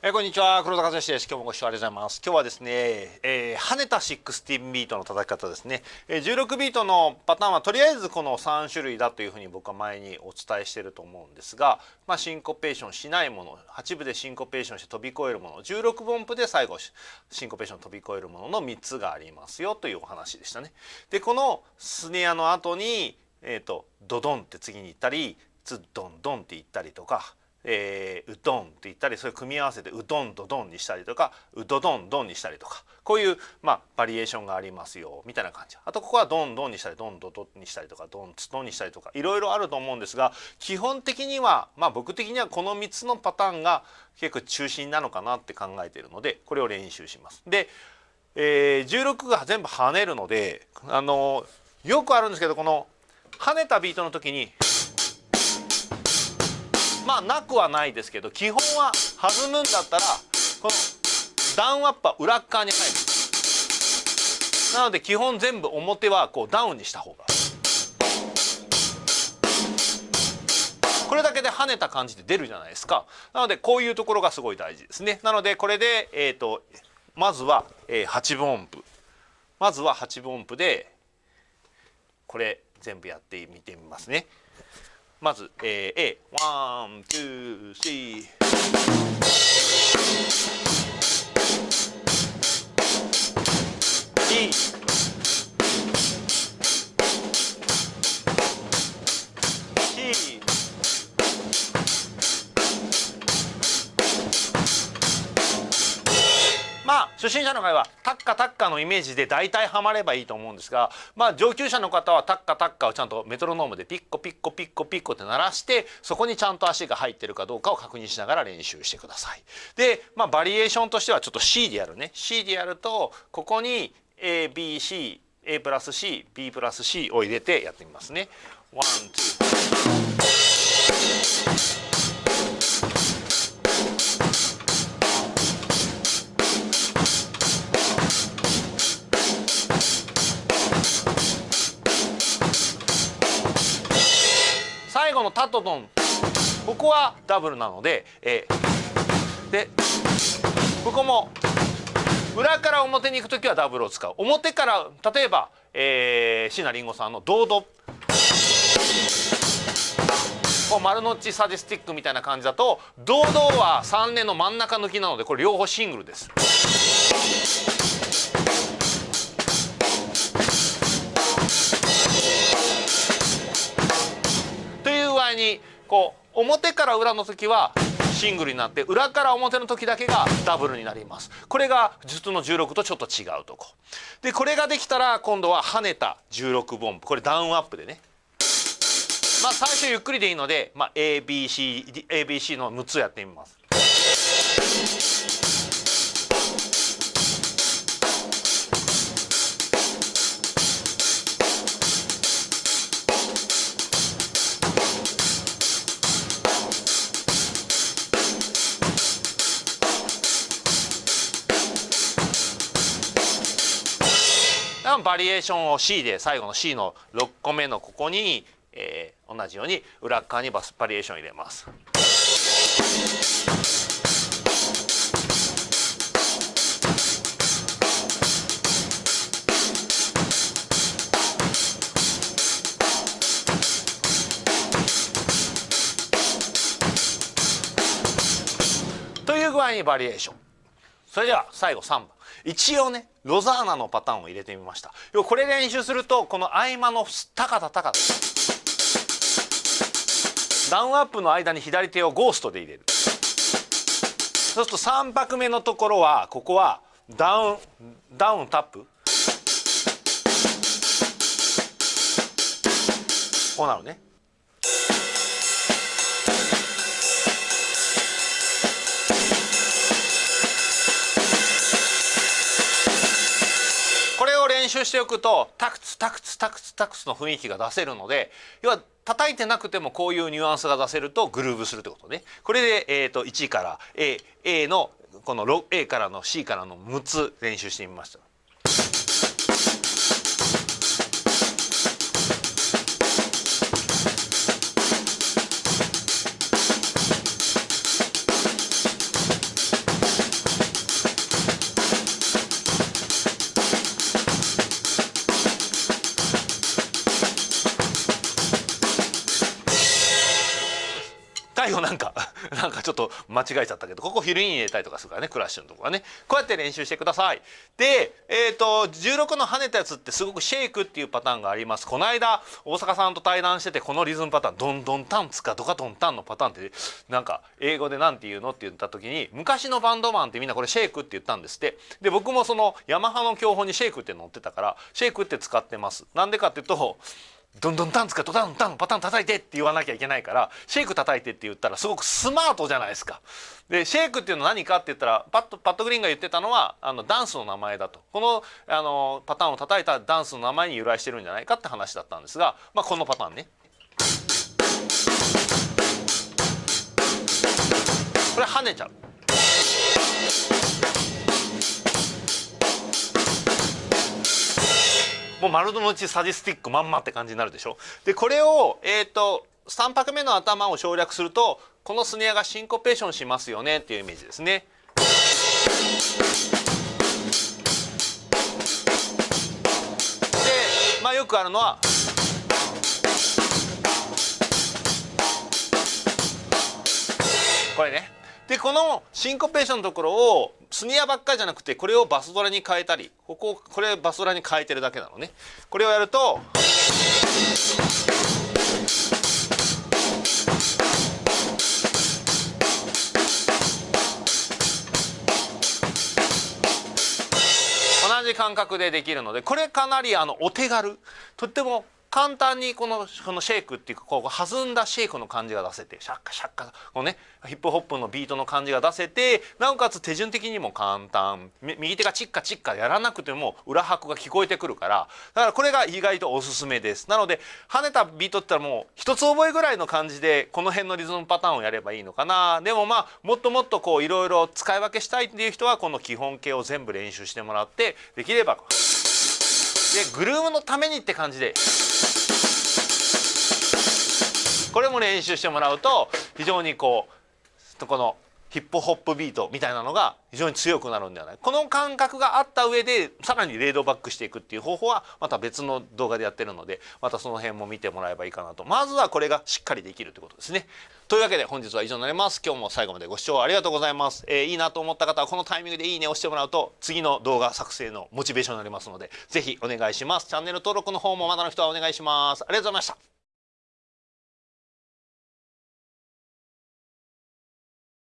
えー、こんにちは。黒田和義です。今日もご視聴ありがとうございます。今日はですね、えー、跳ねた16ビートの叩き方ですね、えー、16ビートのパターンはとりあえずこの3種類だというふうに僕は前にお伝えしてると思うんですがまあシンコペーションしないもの8部でシンコペーションして飛び越えるもの16分音符で最後シンコペーション飛び越えるものの3つがありますよというお話でしたね。でこのスネアの後にえっ、ー、とドドンって次に行ったりツッドンドンって言ったりとかえー、うどんって言ったりそれ組み合わせてうどんとどんにしたりとかうどどんどんにしたりとかこういう、まあ、バリエーションがありますよみたいな感じあとここはどんどんにしたりどんどどんにしたりとかどんつどんにしたりとかいろいろあると思うんですが基本的には、まあ、僕的にはこの3つのパターンが結構中心なのかなって考えているのでこれを練習します。で、えー、16が全部跳ねるのであのよくあるんですけどこの跳ねたビートの時にまあなくはないですけど基本は弾むんだったらこのダウンアップは裏側に入る。なので基本全部表はこうダウンにした方が。これだけで跳ねた感じで出るじゃないですか。なのでこういうところがすごい大事ですね。なのでこれで、えーと、まずは、えー、8分音符。まずは8分音符でこれ全部やってみてみますね。まず、えー、A123 ま初心者の会はタッカタッカのイメージで大体ハマればいいと思うんですがまあ上級者の方はタッカタッカをちゃんとメトロノームでピッコピッコピッコピッコって鳴らしてそこにちゃんと足が入ってるかどうかを確認しながら練習してください。でまあバリエーションとしてはちょっと C でやるね C でやるとここに ABCA+C B+C を入れてやってみますね。1, 2, 後のタとドンここはダブルなので、え、でここも裏から表に行く時はダブルを使う。表から例えば、えー、椎名林檎さんの「ドード」こう丸の内サディスティックみたいな感じだと「ドード」は3年の真ん中抜きなのでこれ両方シングルです。こう表から裏の時はシングルになって裏から表の時だけがダブルになります。これが術の16とちょっと違うとこ。でこれができたら今度は跳ねた16ボンこれダウンアップでね。まあ最初ゆっくりでいいので、まあ、ABC, ABC の6つやってみます。バリエーションを C で最後の C の6個目のここに、えー、同じように裏側にバスバリエーション入れます。という具合にバリエーションそれでは最後3番一応ねロザーナのパターンを入れてみました。これ練習するとこの合間の高田高田。ダウンアップの間に左手をゴーストで入れる。そうすると3拍目のところはここはダウンダウンタップ。こうなるね。練習しておくとタクツタクツタクツタクツの雰囲気が出せるので要は叩いてなくてもこういうニュアンスが出せるとグルーブするってことねこれで、えーと、1から A, A のこの A からの C からの6つ練習してみました。ちょっと間違えちゃったけどここフィルイン入れたりとかするからねクラッシュのとこはね。こうやって練習してください。でえっ、ー、と16の跳ねたやつってすごくシェイクっていうパターンがあります。この間大阪さんと対談しててこのリズムパターンドンドンタンツかドカドンタンのパターンってなんか英語で何て言うのって言った時に昔のバンドマンってみんなこれシェイクって言ったんですって。で僕もそのヤマハの教本にシェイクって載ってたからシェイクって使ってます。なんでかっていうとどんどんタンツかドタンタンパタン叩いてって言わなきゃいけないからシェイク叩いてって言ったらすごくスマートじゃないですか。でシェイクっていうのは何かって言ったらパッとパッドグリーンが言ってたのはあのダンスの名前だとこのあのパターンを叩いたダンスの名前に由来してるんじゃないかって話だったんですが、まあ、このパターンね。これ跳ねちゃう。もう丸の内サディスティックまんまって感じになるでしょ？でこれをえっ、ー、と3拍目の頭を省略するとこのスネアがシンコペーションしますよねっていうイメージですね。でまあよくあるのはでこのシンコペーションのところをスニアばっかりじゃなくてこれをバスドラに変えたりこここれバスドラに変えてるだけなのね。これをやると同じ感覚でできるのでこれかなりあのお手軽。とっても簡単にこのこのシェイクっていうかこう弾んだシェイクの感じが出せてシャッカシャッカこのねヒップホップのビートの感じが出せてなおかつ手順的にも簡単。右手がチッカチッカやらなくても裏拍が聞こえてくるから。だからこれが意外とおすすめです。なので跳ねたビートって言ったらもう一つ覚えぐらいの感じでこの辺のリズムパターンをやればいいのかな。でもまあもっともっとこういろいろ使い分けしたいっていう人はこの基本形を全部練習してもらってできれば。グルームのためにって感じで。これも練習してもらうと非常にこうこのヒップホップビートみたいなのが非常に強くなるんではない？この感覚があった上でさらにレードバックしていくっていう方法はまた別の動画でやってるのでまたその辺も見てもらえばいいかなと。まずはこれがしっかりできるということですね。というわけで本日は以上になります。今日も最後までご視聴ありがとうございます、えー、いいなと思った方はこのタイミングでいいね押してもらうと次の動画作成のモチベーションになりますので是非お願いします。チャンネル登録の方もまだの人はお願いします。ありがとうございました。